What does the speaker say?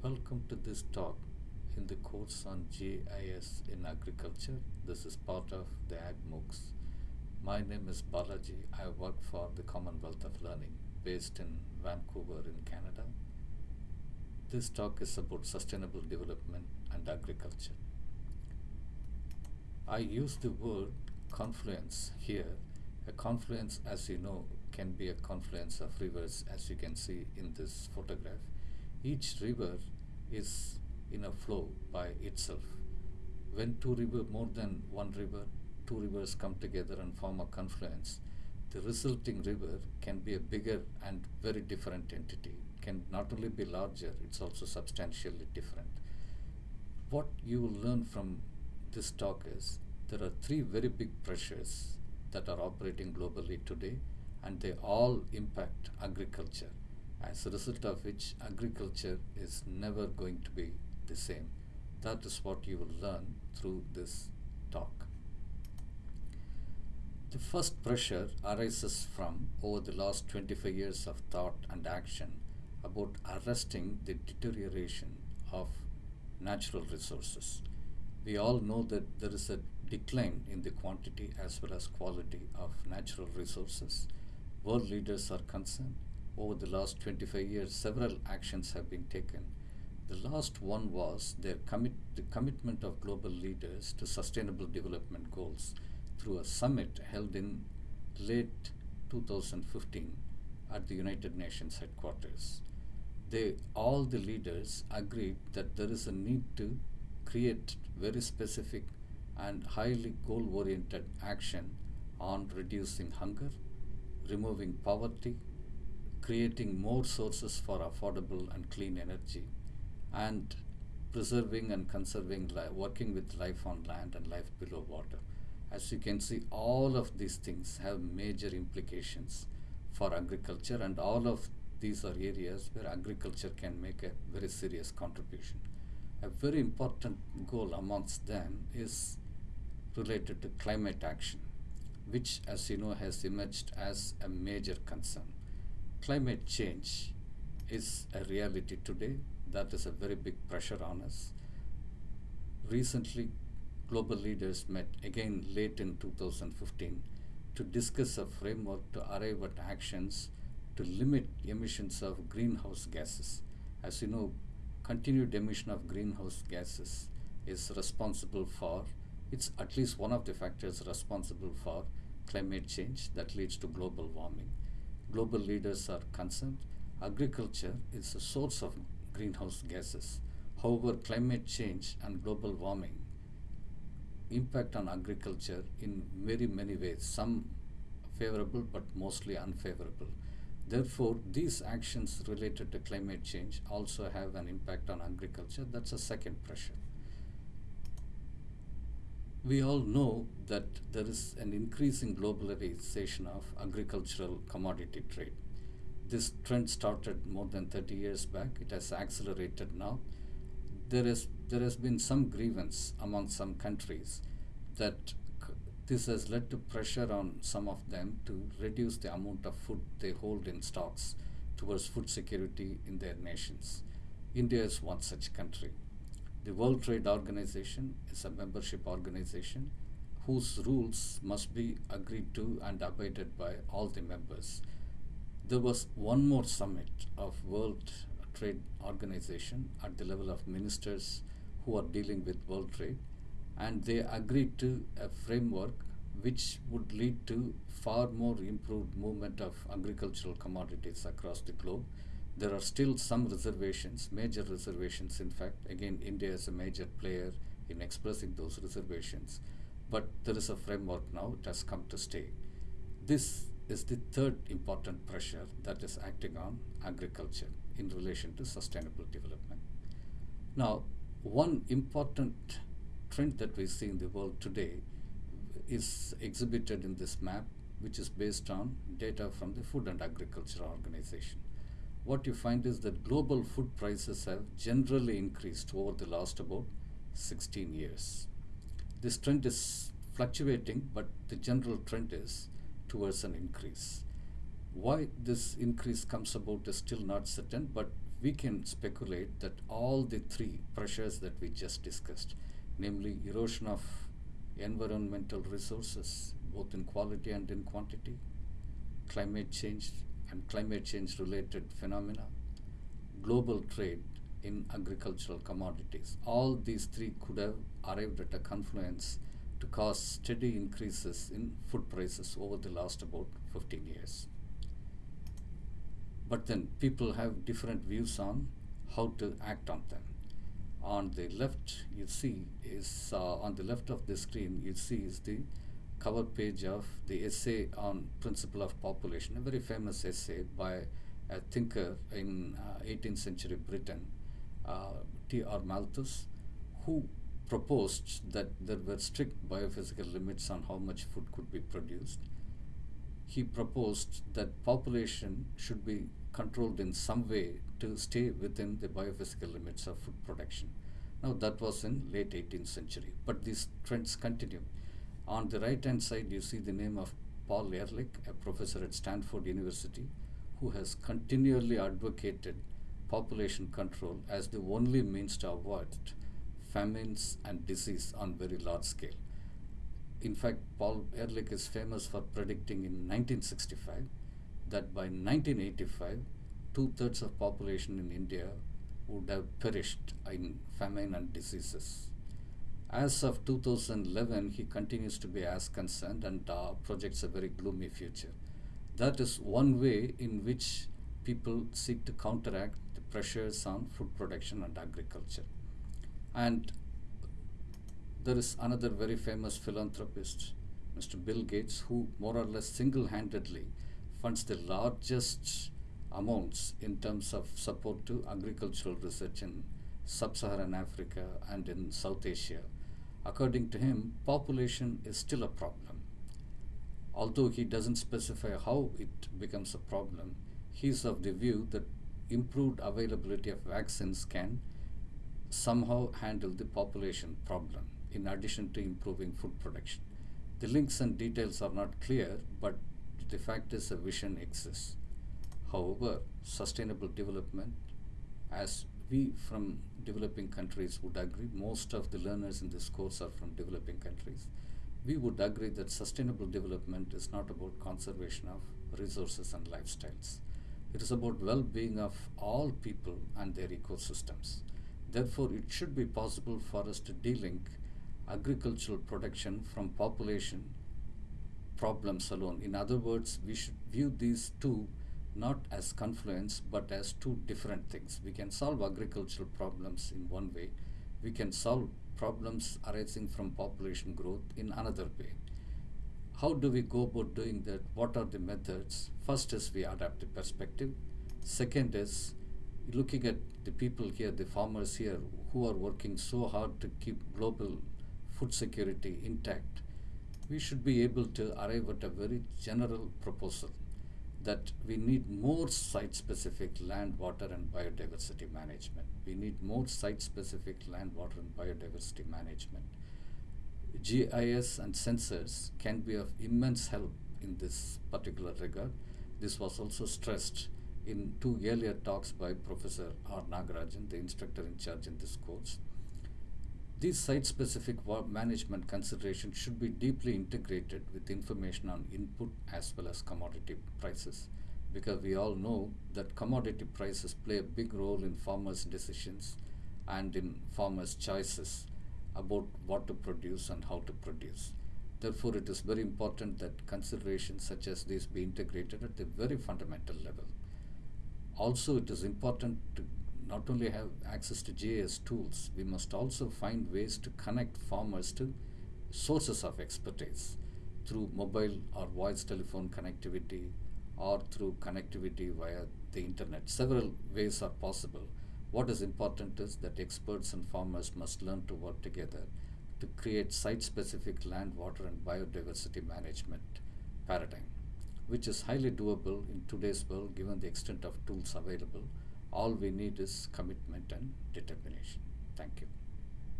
Welcome to this talk in the course on GIS in agriculture. This is part of the AgMOOCs. My name is Balaji. I work for the Commonwealth of Learning based in Vancouver in Canada. This talk is about sustainable development and agriculture. I use the word confluence here. A confluence, as you know, can be a confluence of rivers, as you can see in this photograph. Each river is in a flow by itself. When two river, more than one river, two rivers come together and form a confluence, the resulting river can be a bigger and very different entity. It Can not only be larger, it's also substantially different. What you will learn from this talk is there are three very big pressures that are operating globally today and they all impact agriculture as a result of which agriculture is never going to be the same. That is what you will learn through this talk. The first pressure arises from over the last 25 years of thought and action about arresting the deterioration of natural resources. We all know that there is a decline in the quantity as well as quality of natural resources. World leaders are concerned. Over the last 25 years, several actions have been taken. The last one was their commit, the commitment of global leaders to sustainable development goals through a summit held in late 2015 at the United Nations headquarters. They, all the leaders agreed that there is a need to create very specific and highly goal oriented action on reducing hunger, removing poverty, creating more sources for affordable and clean energy, and preserving and conserving working with life on land and life below water. As you can see, all of these things have major implications for agriculture, and all of these are areas where agriculture can make a very serious contribution. A very important goal amongst them is related to climate action, which, as you know, has emerged as a major concern. Climate change is a reality today. That is a very big pressure on us. Recently, global leaders met again late in 2015 to discuss a framework to arrive at actions to limit emissions of greenhouse gases. As you know, continued emission of greenhouse gases is responsible for, it's at least one of the factors responsible for climate change that leads to global warming. Global leaders are concerned. Agriculture is a source of greenhouse gases. However, climate change and global warming impact on agriculture in very many ways, some favorable but mostly unfavorable. Therefore, these actions related to climate change also have an impact on agriculture. That's a second pressure. We all know that there is an increasing globalization of agricultural commodity trade. This trend started more than 30 years back. It has accelerated now. There is there has been some grievance among some countries that this has led to pressure on some of them to reduce the amount of food they hold in stocks towards food security in their nations. India is one such country. The World Trade Organization is a membership organization whose rules must be agreed to and abided by all the members. There was one more summit of World Trade Organization at the level of ministers who are dealing with world trade and they agreed to a framework which would lead to far more improved movement of agricultural commodities across the globe. There are still some reservations, major reservations in fact. Again, India is a major player in expressing those reservations. But there is a framework now, it has come to stay. This is the third important pressure that is acting on agriculture in relation to sustainable development. Now, one important trend that we see in the world today is exhibited in this map, which is based on data from the Food and Agriculture Organization. What you find is that global food prices have generally increased over the last about 16 years. This trend is fluctuating, but the general trend is towards an increase. Why this increase comes about is still not certain, but we can speculate that all the three pressures that we just discussed, namely erosion of environmental resources, both in quality and in quantity, climate change and climate change related phenomena, global trade in agricultural commodities. All these three could have arrived at a confluence to cause steady increases in food prices over the last about 15 years. But then people have different views on how to act on them. On the left, you see is uh, on the left of the screen, you see is the cover page of the essay on principle of population, a very famous essay by a thinker in uh, 18th century Britain, uh, T.R. Malthus, who proposed that there were strict biophysical limits on how much food could be produced. He proposed that population should be controlled in some way to stay within the biophysical limits of food production. Now that was in late 18th century, but these trends continue. On the right hand side, you see the name of Paul Ehrlich, a professor at Stanford University, who has continually advocated population control as the only means to avoid famines and disease on very large scale. In fact, Paul Ehrlich is famous for predicting in 1965 that by 1985, two thirds of population in India would have perished in famine and diseases. As of 2011, he continues to be as concerned and uh, projects a very gloomy future. That is one way in which people seek to counteract the pressures on food production and agriculture. And there is another very famous philanthropist, Mr. Bill Gates, who more or less single handedly funds the largest amounts in terms of support to agricultural research in sub Saharan Africa and in South Asia. According to him, population is still a problem. Although he doesn't specify how it becomes a problem, he is of the view that improved availability of vaccines can somehow handle the population problem in addition to improving food production. The links and details are not clear, but the fact is a vision exists. However, sustainable development, as we from developing countries would agree, most of the learners in this course are from developing countries, we would agree that sustainable development is not about conservation of resources and lifestyles. It is about well-being of all people and their ecosystems. Therefore, it should be possible for us to delink agricultural production from population problems alone. In other words, we should view these two not as confluence but as two different things. We can solve agricultural problems in one way. We can solve problems arising from population growth in another way. How do we go about doing that? What are the methods? First is we adapt the perspective. Second is looking at the people here, the farmers here, who are working so hard to keep global food security intact, we should be able to arrive at a very general proposal that we need more site-specific land, water, and biodiversity management. We need more site-specific land, water, and biodiversity management. GIS and sensors can be of immense help in this particular regard. This was also stressed in two earlier talks by Professor R. Nagarajan, the instructor in charge in this course. These site-specific management considerations should be deeply integrated with information on input as well as commodity prices because we all know that commodity prices play a big role in farmers' decisions and in farmers' choices about what to produce and how to produce. Therefore, it is very important that considerations such as these be integrated at the very fundamental level. Also, it is important to not only have access to GIS tools, we must also find ways to connect farmers to sources of expertise through mobile or voice telephone connectivity or through connectivity via the internet. Several ways are possible. What is important is that experts and farmers must learn to work together to create site-specific land, water and biodiversity management paradigm, which is highly doable in today's world given the extent of tools available all we need is commitment and determination. Thank you.